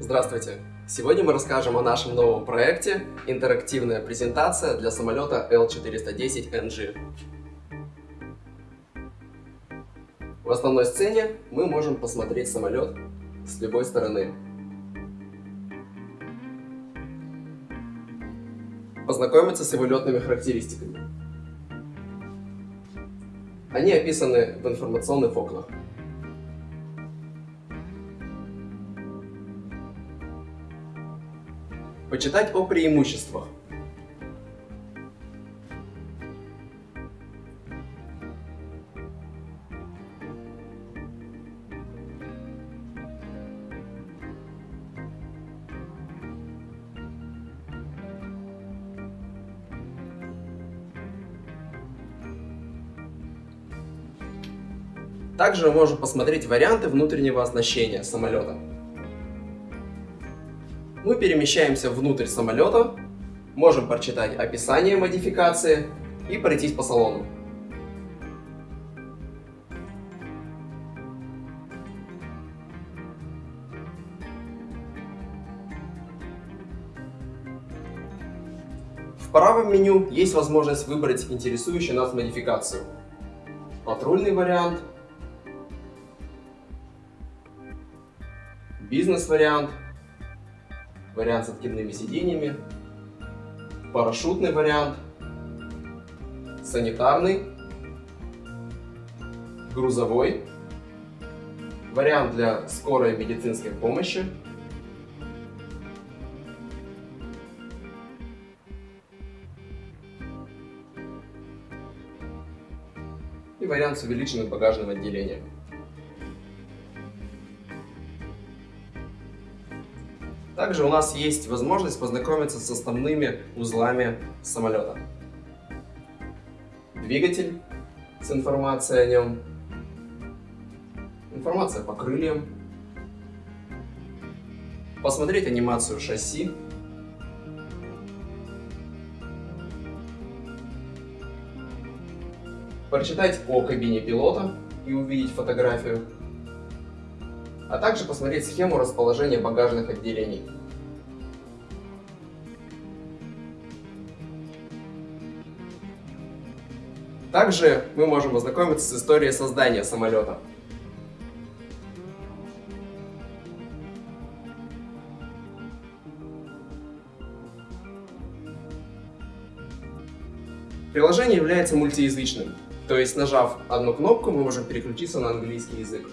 Здравствуйте! Сегодня мы расскажем о нашем новом проекте «Интерактивная презентация для самолета L410NG». В основной сцене мы можем посмотреть самолет с любой стороны. Познакомиться с его летными характеристиками. Они описаны в информационных окнах. Почитать о преимуществах. Также мы можем посмотреть варианты внутреннего оснащения самолета. Мы перемещаемся внутрь самолета, можем прочитать описание модификации и пройтись по салону. В правом меню есть возможность выбрать интересующую нас модификацию. Патрульный вариант, бизнес-вариант, вариант с откидными сиденьями, парашютный вариант, санитарный, грузовой, вариант для скорой медицинской помощи, и вариант с увеличенным багажным отделением. Также у нас есть возможность познакомиться с основными узлами самолета. Двигатель с информацией о нем, информация по крыльям, посмотреть анимацию шасси, прочитать о кабине пилота и увидеть фотографию а также посмотреть схему расположения багажных отделений. Также мы можем ознакомиться с историей создания самолета. Приложение является мультиязычным, то есть нажав одну кнопку мы можем переключиться на английский язык.